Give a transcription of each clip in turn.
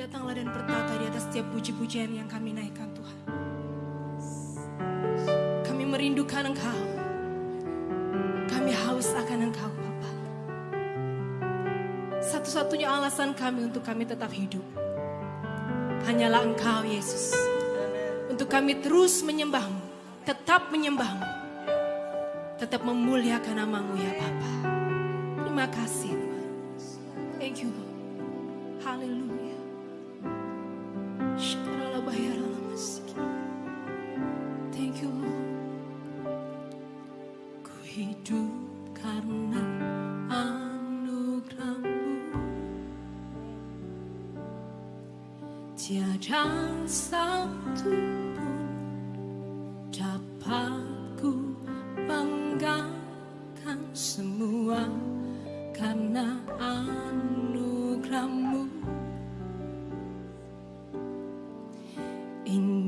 Datanglah dan bertata di atas setiap puji-pujian yang kami naikkan Tuhan. Kami merindukan Engkau. Kami haus akan Engkau Bapa. Satu-satunya alasan kami untuk kami tetap hidup. Hanyalah Engkau Yesus. Untuk kami terus menyembahmu. Tetap menyembahmu. Tetap memuliakan namamu ya Bapa. Terima kasih Tuhan. Thank you Lord. Haleluya. Karena anugerahmu. Tiada satu pun dapat ku banggakan semua karena anugerahmu. Ini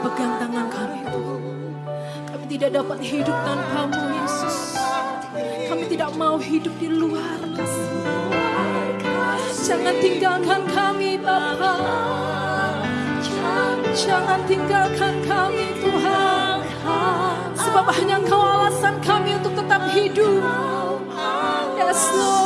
pegang tangan kami Tuhan. Kami tidak dapat hidup tanpamu Yesus. Kami tidak mau hidup di luar. Jangan tinggalkan kami Bapa. Jangan tinggalkan kami Tuhan. Sebab hanya Engkau alasan kami untuk tetap hidup. Yes Lord.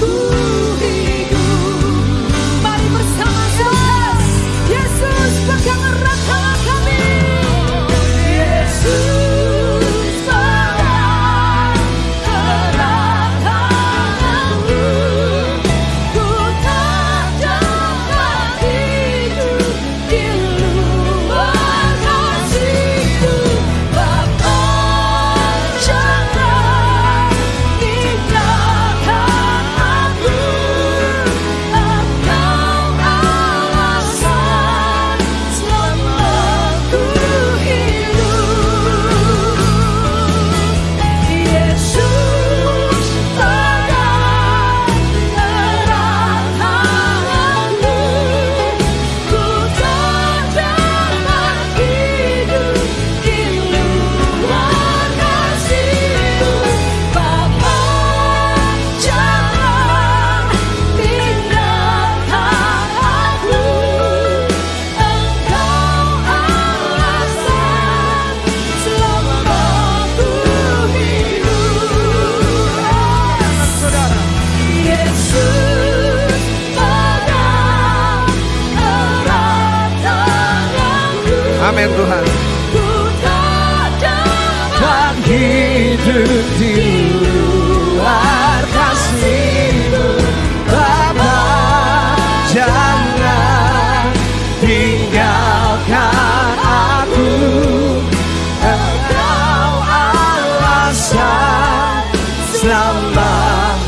Ooh. Amin Tuhan. Ku tak dapat hidup di luar kasihmu. Bapa jangan tinggalkan aku. Engkau alasan selamat.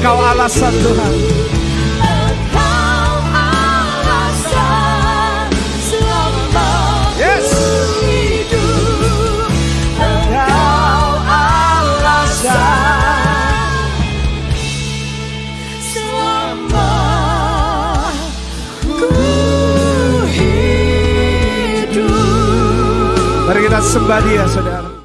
Kau alasan Tuhan. Kita sembah dia saudara